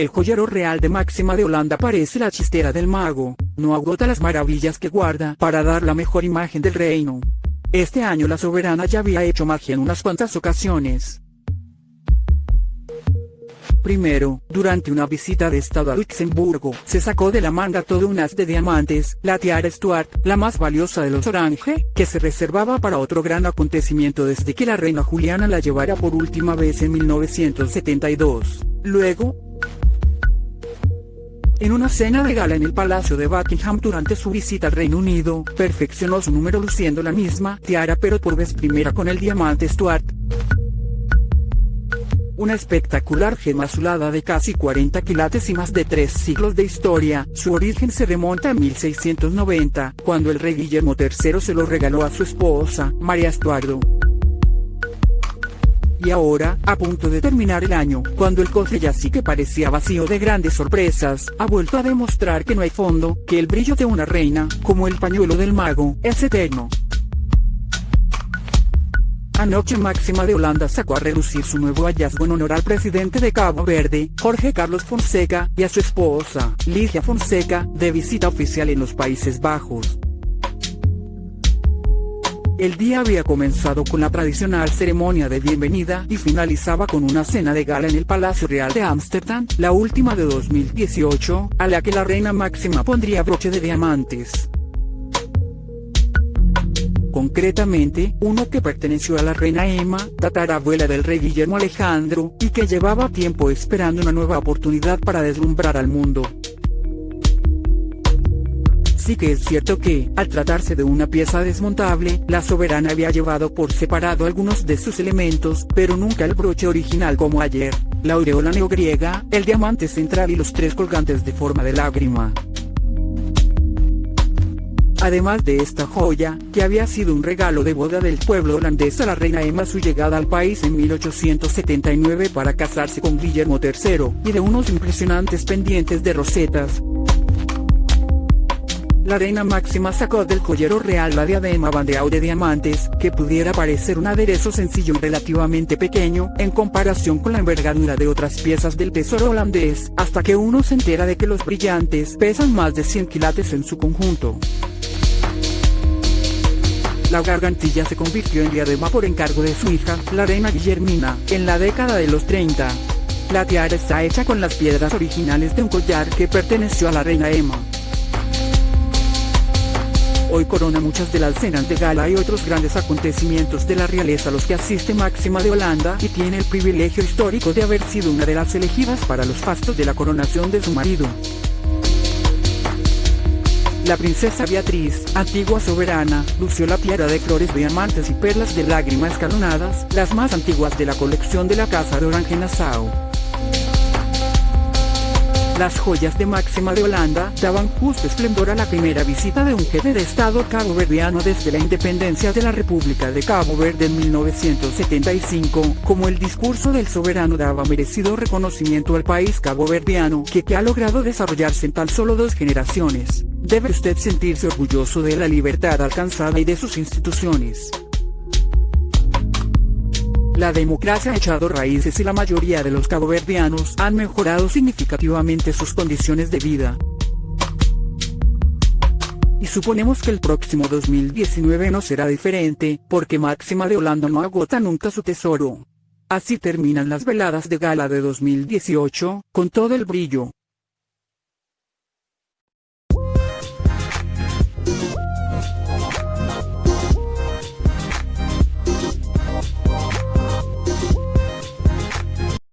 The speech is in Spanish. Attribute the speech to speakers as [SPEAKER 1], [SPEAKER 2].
[SPEAKER 1] El joyero real de Máxima de Holanda parece la chistera del mago, no agota las maravillas que guarda para dar la mejor imagen del reino. Este año la soberana ya había hecho magia en unas cuantas ocasiones. Primero, durante una visita de estado a Luxemburgo, se sacó de la manga todo un haz de diamantes, la tiara Stuart, la más valiosa de los Orange, que se reservaba para otro gran acontecimiento desde que la reina Juliana la llevara por última vez en 1972. Luego, en una cena de gala en el Palacio de Buckingham durante su visita al Reino Unido, perfeccionó su número luciendo la misma tiara pero por vez primera con el diamante Stuart. Una espectacular gema azulada de casi 40 quilates y más de tres siglos de historia, su origen se remonta a 1690, cuando el rey Guillermo III se lo regaló a su esposa, María Estuardo. Y ahora, a punto de terminar el año, cuando el cofre ya sí que parecía vacío de grandes sorpresas, ha vuelto a demostrar que no hay fondo, que el brillo de una reina, como el pañuelo del mago, es eterno. Anoche Máxima de Holanda sacó a relucir su nuevo hallazgo en honor al presidente de Cabo Verde, Jorge Carlos Fonseca, y a su esposa, Ligia Fonseca, de visita oficial en los Países Bajos. El día había comenzado con la tradicional ceremonia de bienvenida y finalizaba con una cena de gala en el Palacio Real de Ámsterdam, la última de 2018, a la que la reina máxima pondría broche de diamantes concretamente, uno que perteneció a la reina Emma, tatarabuela del rey Guillermo Alejandro, y que llevaba tiempo esperando una nueva oportunidad para deslumbrar al mundo. Sí que es cierto que, al tratarse de una pieza desmontable, la soberana había llevado por separado algunos de sus elementos, pero nunca el broche original como ayer, la aureola neogriega, el diamante central y los tres colgantes de forma de lágrima. Además de esta joya, que había sido un regalo de boda del pueblo holandés a la reina Emma su llegada al país en 1879 para casarse con Guillermo III, y de unos impresionantes pendientes de rosetas. La reina máxima sacó del joyero real la diadema bandeado de diamantes, que pudiera parecer un aderezo sencillo y relativamente pequeño, en comparación con la envergadura de otras piezas del tesoro holandés, hasta que uno se entera de que los brillantes pesan más de 100 quilates en su conjunto. La gargantilla se convirtió en diadema por encargo de su hija, la reina Guillermina, en la década de los 30. La tiara está hecha con las piedras originales de un collar que perteneció a la reina Emma. Hoy corona muchas de las cenas de gala y otros grandes acontecimientos de la realeza a los que asiste Máxima de Holanda y tiene el privilegio histórico de haber sido una de las elegidas para los fastos de la coronación de su marido. La princesa Beatriz, antigua soberana, lució la tiara de flores diamantes y perlas de lágrimas escalonadas, las más antiguas de la colección de la Casa de Orange-Nassau. Las joyas de Máxima de Holanda daban justo esplendor a la primera visita de un jefe de Estado caboverdiano desde la independencia de la República de Cabo Verde en 1975, como el discurso del soberano daba merecido reconocimiento al país caboverdiano que, que ha logrado desarrollarse en tan solo dos generaciones. Debe usted sentirse orgulloso de la libertad alcanzada y de sus instituciones. La democracia ha echado raíces y la mayoría de los caboverdianos han mejorado significativamente sus condiciones de vida. Y suponemos que el próximo 2019 no será diferente, porque Máxima de Holanda no agota nunca su tesoro. Así terminan las veladas de gala de 2018, con todo el brillo,